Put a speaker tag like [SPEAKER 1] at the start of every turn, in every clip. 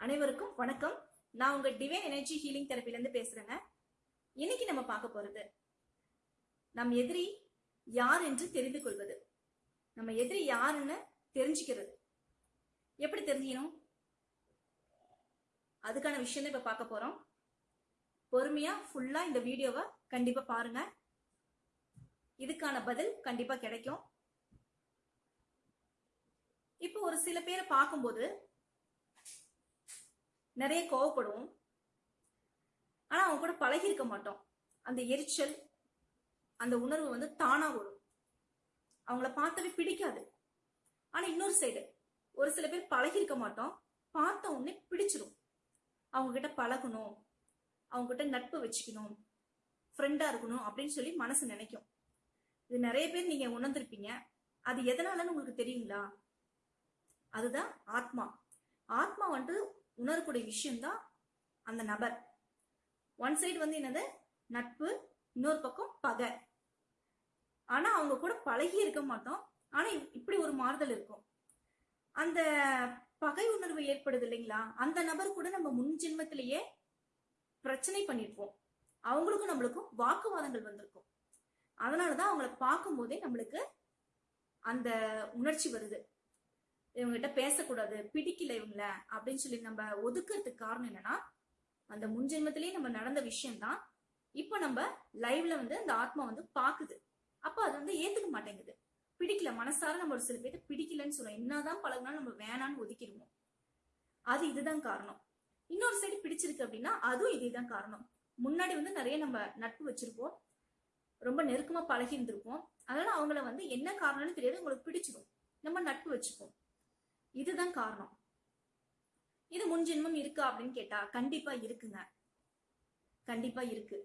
[SPEAKER 1] அனைவருக்கும் வணக்கம். நான் உங்க டிவைன் எனர்ஜி ஹீலிங் தெரப்பில இருந்து பேசுறேங்க. இன்னைக்கு நம்ம பார்க்க போறது நம் எதிரி யார் என்று தெரிந்து கொள்வது. நம்ம எதிரி யாருன்னு தெரிஞ்சுக்கிறது. எப்படி தெரிஞ்சுக்கணும்? அதுக்கான விஷயம் தான் இப்ப பார்க்க போறோம். பொறுமையா ஃபுல்லா இந்த வீடியோவை கண்டிப்பா பாருங்க. இதுக்கான பதில் கண்டிப்பா கிடைக்கும். இப்போ ஒரு சில பேரை பார்க்கும்போது நிறைய கோவப்படுவோம். ஆனா அவங்க கூட பழகி இருக்க மாட்டோம். அந்த எரிச்சல் அந்த உணர்வு வந்து தானா வரும். அவங்கள பார்த்தவே பிடிக்காது. ஆனா இன்னொரு சைடு ஒரு சில பேர் பழகி இருக்க மாட்டோம். பார்த்த உடனே பிடிச்சிடும் அவங்க கிட்ட பழகணும். அவங்க கிட்ட நட்பு வச்சுக்கணும். ஃப்ரெண்டா இருக்கணும் அப்படின்னு சொல்லி மனசு நினைக்கும். இது நிறைய பேர் நீங்க உணர்ந்திருப்பீங்க. அது எதனாலன்னு உங்களுக்கு தெரியுங்களா? அதுதான் ஆத்மா. ஆத்மா வந்து உணரக்கூடிய விஷயம்தான் அந்த நபர். ஒன் சைடு வந்து என்னது? நட்பு இன்னொரு பக்கம் பகை. ஆனா அவங்க கூட பழகி இருக்க மாட்டோம். ஆனா இப்படி ஒரு மாறுதல் இருக்கும். அந்த பகை உணர்வு ஏற்படுது இல்லைங்களா? அந்த நபர் கூட நம்ம முன் ஜென்மத்திலேயே பிரச்சனை பண்ணிருப்போம். அவங்களுக்கும் நம்மளுக்கும் வாக்குவாதங்கள் வந்திருக்கும். அதனாலதான் அவங்கள பார்க்கும் போதே நம்மளுக்கு அந்த உணர்ச்சி வருது. இவங்ககிட்ட பேசக்கூடாது பிடிக்கல இவங்கள அப்படின்னு சொல்லி நம்ம ஒதுக்குறதுக்கு காரணம் என்னன்னா அந்த முன்ஜென்மத்திலேயே நம்ம நடந்த விஷயம்தான். இப்ப நம்ம லைவ்ல வந்து அந்த ஆத்மா வந்து பாக்குது. அப்ப அது வந்து ஏத்துக்க மாட்டேங்குது. பிடிக்கல மனசார நம்ம ஒரு சில பேர்த்து பிடிக்கலன்னு சொல்லுவோம் என்னதான் பழகினாலும் நம்ம வேணான்னு ஒதுக்கிடுவோம். அது இதுதான் காரணம். இன்னொரு சைடு பிடிச்சிருக்கு அப்படின்னா அதுவும் இதுதான் காரணம். முன்னாடி வந்து நிறைய நம்ம நட்பு வச்சிருப்போம். ரொம்ப நெருக்கமா பழகி இருந்திருப்போம் அதனால அவங்கள வந்து என்ன காரணம்னு தெரியாது. உங்களுக்கு பிடிச்சிடும் நம்ம நட்பு வச்சுப்போம். இதுதான் காரணம். இது முன்ஜென்மம் இருக்கா அப்படின்னு கேட்டா கண்டிப்பா இருக்குங்க. கண்டிப்பா இருக்கு.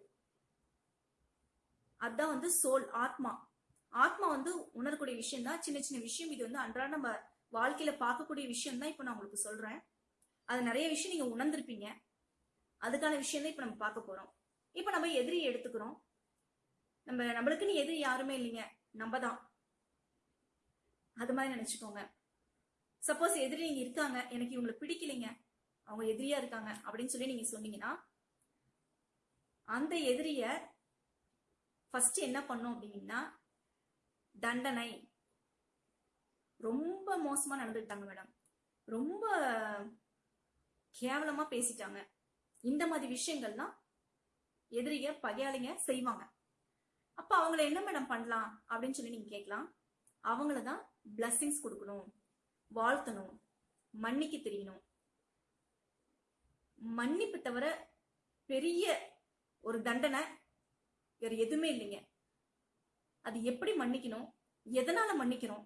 [SPEAKER 1] அதுதான் வந்து சோல் ஆத்மா. ஆத்மா வந்து உணரக்கூடிய விஷயம் தான் சின்ன சின்ன விஷயம். இது வந்து அன்றாட நம்ம வாழ்க்கையில பார்க்கக்கூடிய விஷயம் தான் இப்ப நான் உங்களுக்கு சொல்றேன். அது நிறைய விஷயம் நீங்க உணர்ந்திருப்பீங்க. அதுக்கான விஷயம் தான் இப்ப நம்ம பார்க்க போறோம். இப்ப நம்ம எதிரியை எடுத்துக்கிறோம். நம்ம நம்மளுக்குன்னு எதிரி யாருமே இல்லைங்க. நம்ம தான். அது மாதிரி நினைச்சுக்கோங்க. சப்போஸ் எதிரி நீங்க இருக்காங்க எனக்கு இவங்களை பிடிக்கலைங்க அவங்க எதிரியா இருக்காங்க அப்படின்னு சொல்லி நீங்க சொன்னீங்கன்னா அந்த எதிரிய ஃபர்ஸ்ட் என்ன பண்ணும் அப்படின்னா தண்டனை. ரொம்ப மோசமா நடந்துக்கிட்டாங்க மேடம் ரொம்ப கேவலமா பேசிட்டாங்க. இந்த மாதிரி விஷயங்கள்லாம் எதிரிய பகையாளிங்க செய்வாங்க. அப்ப அவங்கள என்ன மேடம் பண்ணலாம் அப்படின்னு சொல்லி நீங்க கேட்கலாம். அவங்கள தான் பிளஸ்ஸிங்ஸ் கொடுக்கணும். வாழ்த்தணும் மன்னிக்க தெரியணும். மன்னிப்பு தவிர பெரிய ஒரு தண்டனை வேற எதுவுமே இல்லைங்க. அது எப்படி மன்னிக்கணும் எதனால மன்னிக்கணும்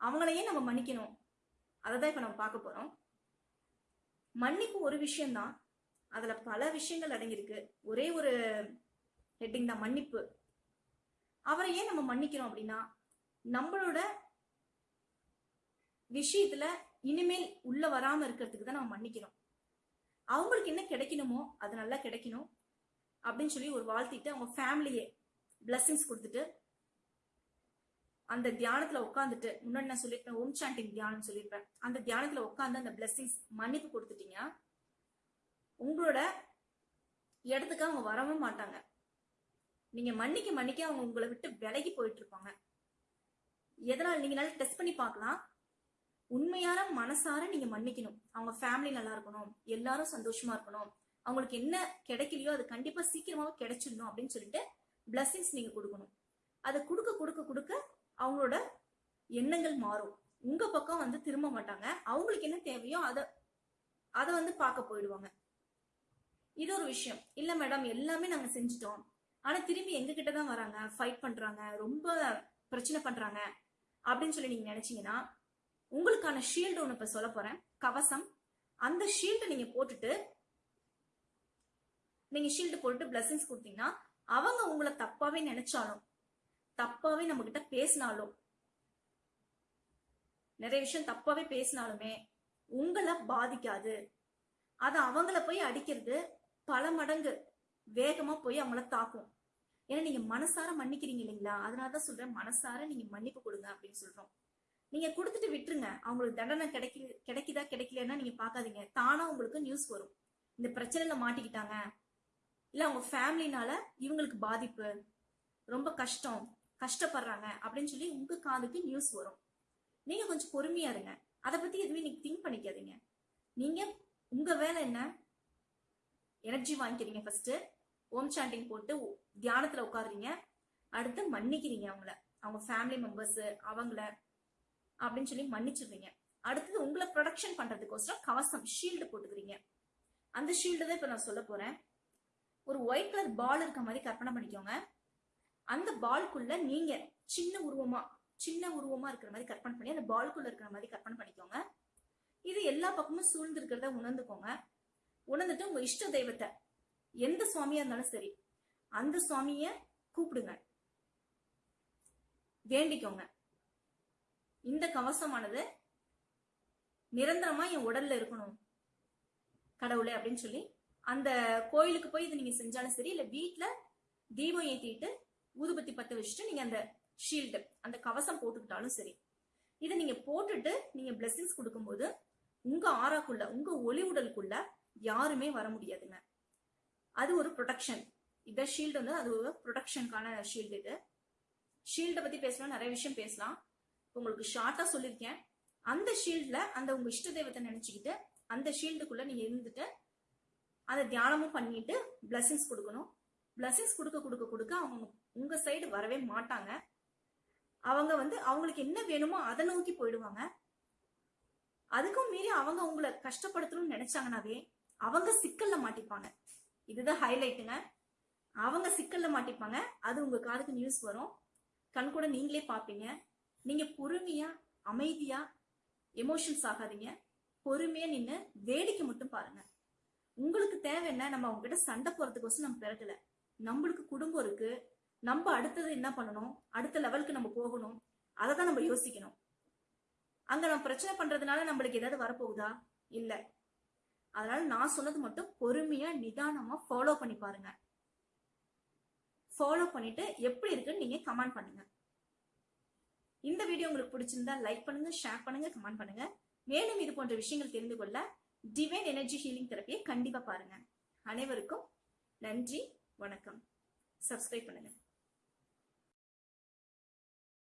[SPEAKER 1] அவங்களையே நம்ம மன்னிக்கணும். அதை தான் இப்ப நம்ம பார்க்க போறோம். மன்னிப்பு ஒரு விஷயம்தான். அதுல பல விஷயங்கள் அடங்கியிருக்கு. ஒரே ஒரு ஹெட்டிங் தான் மன்னிப்பு. அவரை ஏன் நம்ம மன்னிக்கிறோம் அப்படின்னா நம்மளோட விஷயத்துல இனிமேல் உள்ள வராம இருக்கிறதுக்கு தான் நம்ம மன்னிக்கிறோம் அவங்களுக்கு என்ன கிடைக்கணுமோ அது நல்லா கிடைக்கணும் அப்படின்னு சொல்லி ஒரு வாழ்த்திட்டு அவங்க ஃபேமிலியே பிளஸ்ஸிங்ஸ் கொடுத்துட்டு அந்த தியானத்துல உட்காந்துட்டு முன்னாடி நான் சொல்லியிருப்பேன் ஓம் சாண்டிங் தியானம் சொல்லியிருப்பேன். அந்த தியானத்துல உட்காந்து அந்த பிளஸ்ஸிங்ஸ் மன்னிப்பு கொடுத்துட்டீங்க உங்களோட இடத்துக்கு அவங்க வரவே மாட்டாங்க. நீங்க மன்னிக்க மன்னிக்க அவங்க உங்களை விட்டு விலகி போயிட்டு இருப்பாங்க. எதனால்? நீங்க நல்லா டெஸ்ட் பண்ணி பார்க்கலாம். உண்மையான மனசார நீங்க மன்னிக்கணும். அவங்க ஃபேமிலி நல்லா இருக்கணும். எல்லாரும் சந்தோஷமா இருக்கணும். அவங்களுக்கு என்ன கிடைக்கலையோ அது கண்டிப்பா சீக்கிரமாக கிடைச்சிடணும் அப்படின்னு சொல்லிட்டு பிளஸ்ஸிங்ஸ் நீங்க கொடுக்கணும். அதை கொடுக்க கொடுக்க கொடுக்க அவங்களோட எண்ணங்கள் மாறும். உங்க பக்கம் வந்து திரும்ப மாட்டாங்க. அவங்களுக்கு என்ன தேவையோ அதை அதை வந்து பார்க்க போயிடுவாங்க. இது ஒரு விஷயம். இல்ல மேடம் எல்லாமே நாங்க செஞ்சுட்டோம். ஆனா திரும்பி எங்க கிட்ட தான் வராங்க. ஃபைட் பண்றாங்க. ரொம்ப பிரச்சனை பண்றாங்க. அப்படின்னு சொல்லி நீங்க நினைச்சீங்கன்னா உங்களுக்கான ஷீல்டு ஒன்று இப்போ சொல்ல போறேன். கவசம். அந்த ஷீல்டு நீங்க போட்டுட்டு நீங்க ஷீல்டு போட்டுட்டு பிளஸிங்ஸ் கொடுத்தீங்கன்னா அவங்க உங்களை தப்பாவே நினைச்சாலும் தப்பாவே நம்ம கிட்ட பேசினாலும் நிறைய விஷயம் தப்பாவே பேசினாலுமே உங்களை பாதிக்காது. அது அவங்கள போய் அடிக்கிறது பல மடங்கு வேகமா போய் அவங்கள தாக்கும். ஏன்னா நீங்க மனசார மன்னிக்கிறீங்க இல்லைங்களா? அதனாலதான் சொல்றேன் மனசார நீங்க மன்னிப்பு கொடுங்க அப்படின்னு சொல்றோம். நீங்க கொடுத்துட்டு விட்டுருங்க. அவங்களுக்கு தண்டனை கிடைக்கி கிடைக்குதா கிடைக்கலன்னா நீங்க பார்க்காதீங்க. தானா உங்களுக்கு நியூஸ் வரும். இந்த பிரச்சனையில மாட்டிக்கிட்டாங்க. இல்ல அவங்க ஃபேமிலினால இவங்களுக்கு பாதிப்பு. ரொம்ப கஷ்டம். கஷ்டப்படுறாங்க அப்படின்னு சொல்லி உங்க காதுக்கு நியூஸ் வரும். நீங்க கொஞ்சம் பொறுமையா இருங்க. அதை பத்தி எதுவுமே நீங்க திங்க் பண்ணிக்காதீங்க. நீங்க உங்க வேலை என்ன? எனர்ஜி வாங்கிக்கிறீங்க ஃபர்ஸ்ட் ஓம் சாண்டிங் போட்டு தியானத்துல உட்காடுறீங்க அடுத்து மன்னிக்கிறீங்க அவங்கள. அவங்க ஃபேமிலி மெம்பர்ஸ் அவங்கள. அப்படின்னு சொல்லி மன்னிச்சிடுறீங்க. அடுத்தது உங்களை ப்ரொடக்ஷன் பண்றதுக்கோசரம் கவசம் ஷீல்டு போட்டுக்கிறீங்க. அந்த ஷீல்டு தான் இப்ப நான் சொல்ல போறேன். ஒரு ஒயிட் கலர் பால் இருக்க மாதிரி கற்பனை பண்ணிக்கோங்க. அந்த பால்குள்ள நீங்க சின்ன உருவமா சின்ன உருவமா இருக்கிற மாதிரி கற்பனை பண்ணி அந்த பால்குள்ள இருக்கிற மாதிரி கற்பனை பண்ணிக்கோங்க. இது எல்லா பக்கமும் சூழ்ந்து இருக்கிறத உணர்ந்துக்கோங்க. உணர்ந்துட்டு உங்க இஷ்ட தெய்வத்தை எந்த சுவாமியா இருந்தாலும் சரி அந்த சுவாமிய கூப்பிடுங்க. வேண்டிக்கோங்க. இந்த கவசமானது நிரந்தரமா என் உடல்ல இருக்கணும். கடவுளே அப்படின்னு சொல்லி அந்த கோயிலுக்கு போய் இது நீங்க செஞ்சாலும் சரி இல்ல வீட்டுல தீபம் ஏத்திட்டு ஊதுபத்தி பத்த வச்சுட்டு நீங்க அந்த ஷீல்டு அந்த கவசம் போட்டுக்கிட்டாலும் சரி. இதை நீங்க போட்டுட்டு நீங்க பிளெஸிங்ஸ் கொடுக்கும்போது உங்க ஆறாக்குள்ள உங்க ஒளி உடலுக்குள்ள யாருமே வர முடியாதுங்க. அது ஒரு ப்ரொடெக்ஷன் இந்த ஷீல்டு வந்து அது ஒரு ப்ரொடெக்ஷனுக்கான ஷீல்டு இது. ஷீல்டை பத்தி பேசலாம் நிறைய விஷயம் பேசலாம். உங்களுக்கு ஷார்ட்டா சொல்லியிருக்கேன். அந்த ஷீல்ட்ல அந்த உங்க இஷ்ட தெய்வத்தை நினைச்சுக்கிட்டு அந்த ஷீல்டுக்குள்ள நீங்க இருந்துட்டு அதை தியானமும் பண்ணிட்டு பிளஸிங்ஸ் கொடுக்கணும். பிளஸிங்ஸ் கொடுக்க கொடுக்க கொடுக்க அவங்க உங்க சைடு வரவே மாட்டாங்க. அவங்க வந்து அவங்களுக்கு என்ன வேணுமோ அதை நோக்கி போயிடுவாங்க. அதுக்கும் மீறி அவங்க உங்களை கஷ்டப்படுத்தணும்னு நினைச்சாங்கனாவே அவங்க சிக்கல்ல மாட்டிப்பாங்க. இதுதான் ஹைலைட்டுங்க அவங்க சிக்கல்ல மாட்டிப்பாங்க. அது உங்க காதுக்கு நியூஸ் வரும். கண் கூட நீங்களே பார்ப்பீங்க. நீங்க பொறுமையா அமைதியா எமோஷன்ஸ் ஆகாதீங்க. பொறுமையா நின்று வேடிக்கை மட்டும் பாருங்க. உங்களுக்கு தேவை என்ன? நம்ம அவங்க கிட்ட சண்டை போறதுக்கோசம் நம்ம பிறக்கல நம்மளுக்கு குடும்பம் இருக்கு. நம்ம அடுத்தது என்ன பண்ணணும்? அடுத்த லெவலுக்கு நம்ம போகணும். அதை தான் நம்ம யோசிக்கணும். அங்க நம்ம பிரச்சனை பண்றதுனால நம்மளுக்கு ஏதாவது வரப்போகுதா? இல்ல. அதனால நான் சொன்னது மட்டும் பொறுமையா நிதானமா ஃபாலோ பண்ணி பாருங்க. ஃபாலோ பண்ணிட்டு எப்படி இருக்குன்னு நீங்க கமெண்ட் பண்ணுங்க. இந்த வீடியோ உங்களுக்கு பிடிச்சிருந்தா லைக் பண்ணுங்க ஷேர் பண்ணுங்க கமெண்ட் பண்ணுங்க. மேலும் இது போன்ற விஷயங்கள் தெரிந்து கொள்ள டிவைன் எனர்ஜி ஹீலிங் தெரப்பியை கண்டிப்பா பாருங்க. அனைவருக்கும் நன்றி வணக்கம். சப்ஸ்கிரைப் பண்ணுங்க.